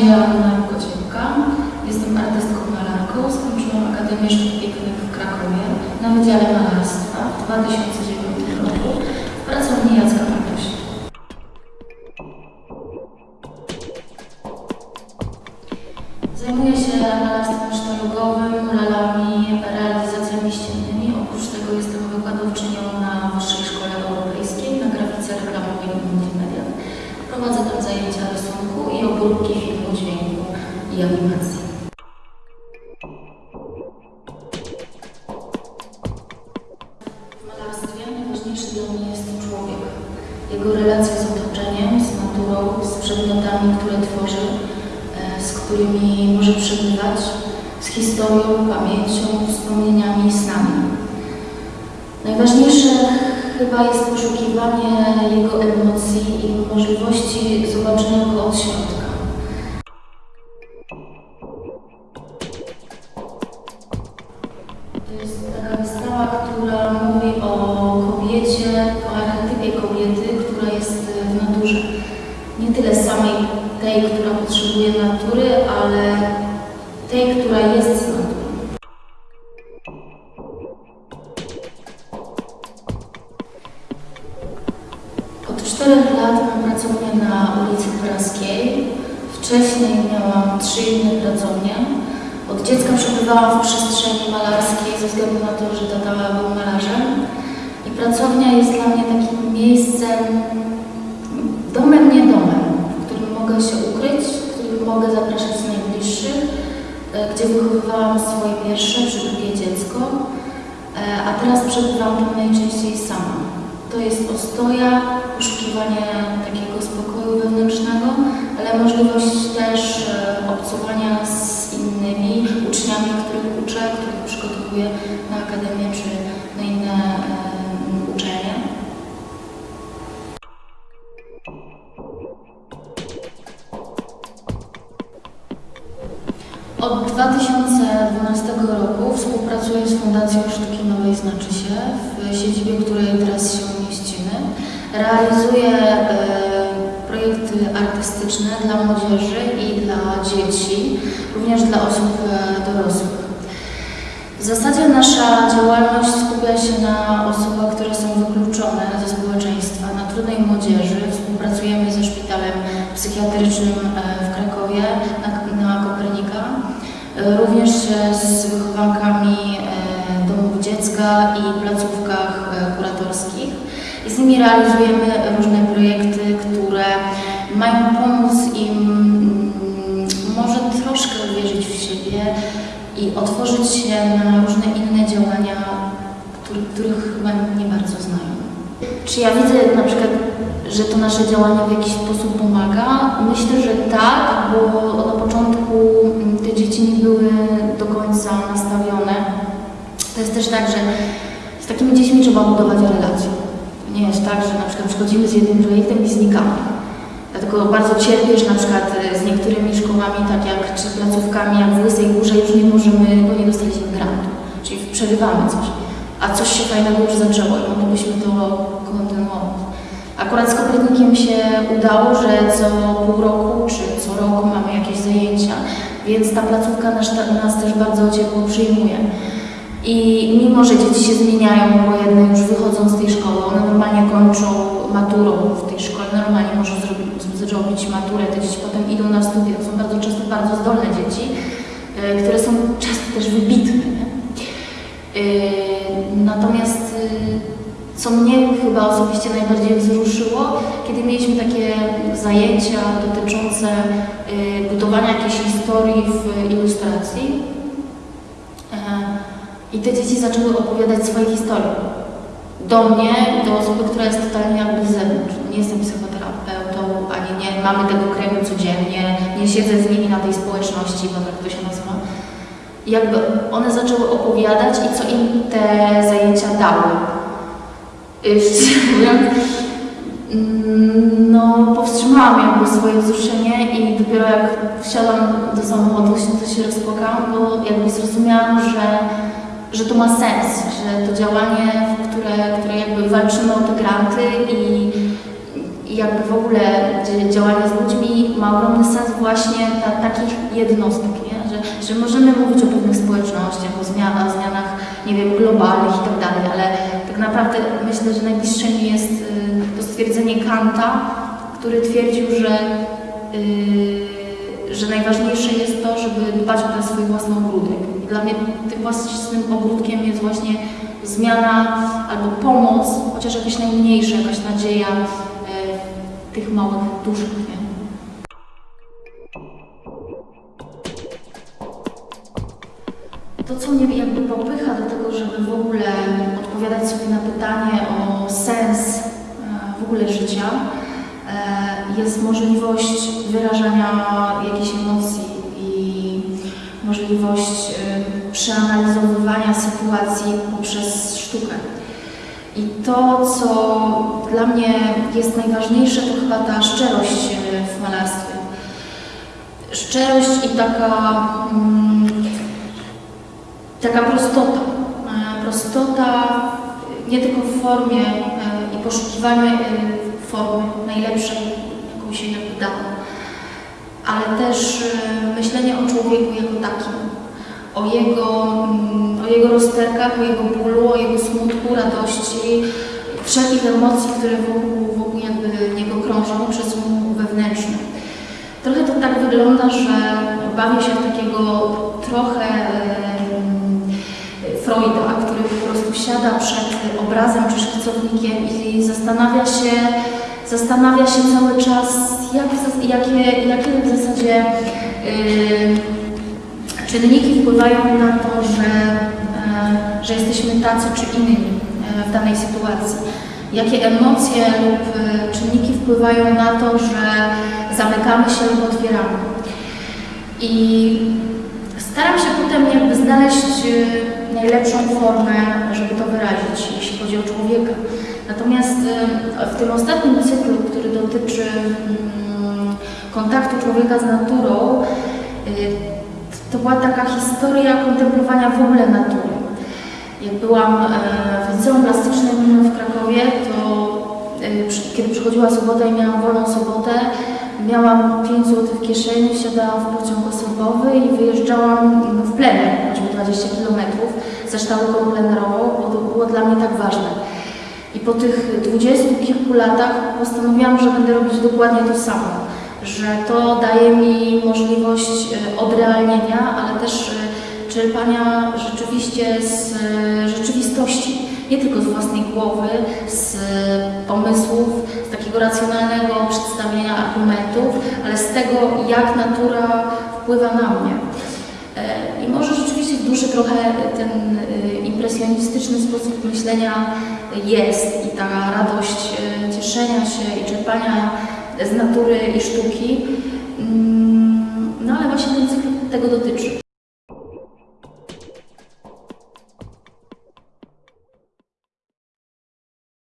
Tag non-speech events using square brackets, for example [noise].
się Joanna Kociewka. Jestem artystką malarką. Skończyłam Akademię Sztuk Pięknych w Krakowie na Wydziale Malarstwa w 2009 roku w pracowni Jacka Bartosia. Zajmuję się malarstwem sztalugowym, i animacji. W malarstwie najważniejszy dla mnie jest człowiek. Jego relacja z otoczeniem, z naturą, z przedmiotami, które tworzy, e, z którymi może przebywać, z historią, pamięcią, wspomnieniami i snami. Najważniejsze chyba jest poszukiwanie jego emocji i możliwości zobaczenia go od środka. To jest taka wystawa, która mówi o kobiecie, o archetypie kobiety, która jest w naturze. Nie tyle samej tej, która potrzebuje natury, ale tej, która jest z natury. Od czterech lat mam pracownię na ulicy Praskiej. Wcześniej miałam trzy inne pracownie. Od dziecka przebywałam w przestrzeni malarskiej ze względu na to, że tata był malarzem. I pracownia jest dla mnie takim miejscem, domem nie domem, w którym mogę się ukryć, w którym mogę zapraszać najbliższych, e, gdzie wychowywałam swoje pierwsze czy drugie dziecko, E, a teraz przebywam tam najczęściej sama. To jest ostoja, poszukiwanie takiego spokoju wewnętrznego, ale możliwość też e, obcowania z innymi uczniami, których uczę, których przygotowuję na akademię czy na inne uczelnie. Od 2012 roku współpracuję z Fundacją Sztuki Nowej Znaczy się, w siedzibie, w której teraz się mieścimy. Realizuję e, projekty artystyczne dla młodzieży i dla dzieci, również dla osób e, dorosłych. W zasadzie nasza działalność skupia się na osobach, które są wykluczone ze społeczeństwa, na trudnej młodzieży. Współpracujemy ze szpitalem psychiatrycznym e, w Krakowie na, na Kopernika, E, również z wychowankami domów dziecka i placówkach kuratorskich. I z nimi realizujemy różne projekty, mają pomóc im mm, może troszkę uwierzyć w siebie i otworzyć się na różne inne działania, który, których chyba nie bardzo znają. Czy ja widzę na przykład, że to nasze działanie w jakiś sposób pomaga? Myślę, że tak, bo na początku mm, te dzieci nie były do końca nastawione. To jest też tak, że z takimi dziećmi trzeba budować relacje. To nie jest tak, że na przykład przychodzimy z jednym projektem i znikamy. Dlatego bardzo cierpiesz na przykład e, z niektórymi szkołami, tak jak czy placówkami, jak w Łysej Górze już nie możemy, bo nie dostaliśmy grantu. Czyli przerywamy coś. A coś się fajnego już zaczęło i moglibyśmy to kontynuować. Akurat z Kopernikiem się udało, że co pół roku czy co roku mamy jakieś zajęcia, więc ta placówka nas, nas też bardzo ciepło przyjmuje. I mimo, że dzieci się zmieniają, bo jedne już wychodzą z tej szkoły, one normalnie kończą maturą w tej szkole, normalnie może zrobić, maturę, te dzieci potem idą na studia. To są bardzo często bardzo zdolne dzieci, e, które są często też wybitne. E, Natomiast e, co mnie chyba osobiście najbardziej wzruszyło, kiedy mieliśmy takie zajęcia dotyczące budowania jakiejś historii w ilustracji i te dzieci zaczęły opowiadać swoje historie. Do mnie, do osoby, która jest totalnie jakby z zewnątrz. Nie jestem psychoterapeutą, nie mamy tego kręgu codziennie, nie siedzę z nimi na tej społeczności, bo tak to się nazywa. Jakby one zaczęły opowiadać i co im te zajęcia dały. [laughs] Mm, no powstrzymałam jakby swoje wzruszenie i dopiero jak wsiadłam do samochodu, to się rozpłakałam, bo jakby zrozumiałam, że, że to ma sens, że to działanie, w które, które jakby walczymy o te granty i jakby w ogóle działanie z ludźmi ma ogromny sens właśnie dla takich jednostek, nie? Że, że możemy mówić o pewnych społecznościach, o zmianach, zmianach, nie wiem, globalnych i tak dalej, ale tak naprawdę myślę, że najbliższe mi jest y, to stwierdzenie Kanta, który twierdził, że, y, że najważniejsze jest to, żeby dbać o ten swój własny ogródek. I dla mnie tym własnym ogródkiem jest właśnie zmiana albo pomoc, chociaż jakaś najmniejsza, jakaś nadzieja tych małych duszek, nie? To, co mnie jakby popycha do tego, żeby w ogóle odpowiadać sobie na pytanie o sens e, w ogóle życia, e, jest możliwość wyrażania jakichś emocji i możliwość e, przeanalizowywania sytuacji poprzez sztukę. I to, co dla mnie jest najważniejsze, to chyba ta szczerość e, w malarstwie. Szczerość i taka, mm, taka prostota. E, Prostota nie tylko w formie e, i poszukiwanie formy najlepszej, jaką się jakby da, ale też myślenie o człowieku jako takim, o jego, mm, o jego rozterkach, o jego bólu, o jego smutku, radości, wszelkich emocji, które wokół, wokół jakby niego krążą przez mu wewnętrzny. Trochę to tak wygląda, że bawię się w takiego trochę Freuda, który po prostu siada przed obrazem czy szkicownikiem i zastanawia się, zastanawia się cały czas, jak, jakie, jakie w zasadzie em, czynniki wpływają na to, że, e, że jesteśmy tacy czy inni e, w danej sytuacji. Jakie emocje lub e, czynniki wpływają na to, że zamykamy się lub otwieramy. I staram się potem jakby znaleźć najlepszą formę, żeby to wyrazić, jeśli chodzi o człowieka. Natomiast w tym ostatnim cyklu, który dotyczy mm, kontaktu człowieka z naturą, to była taka historia kontemplowania w ogóle natury. Jak byłam e, w liceum plastycznym w Krakowie, to e, kiedy przychodziła sobota i miałam wolną sobotę, miałam 5 zł w kieszeni, wsiadałam w pociąg osobowy i wyjeżdżałam w plener, choćby 20 km, ze sztaluką plenerową, bo to było dla mnie tak ważne. I po tych dwudziestu kilku latach postanowiłam, że będę robić dokładnie to samo. Że to daje mi możliwość e, odrealnienia, ale też e, czerpania rzeczywiście z e, rzeczywistości. Nie tylko z własnej głowy, z pomysłów, z takiego racjonalnego przedstawienia argumentów, ale z tego, jak natura wpływa na mnie. I może rzeczywiście w duszy trochę ten impresjonistyczny sposób myślenia jest i ta radość cieszenia się i czerpania z natury i sztuki. Mm, No ale właśnie ten cykl tego dotyczy.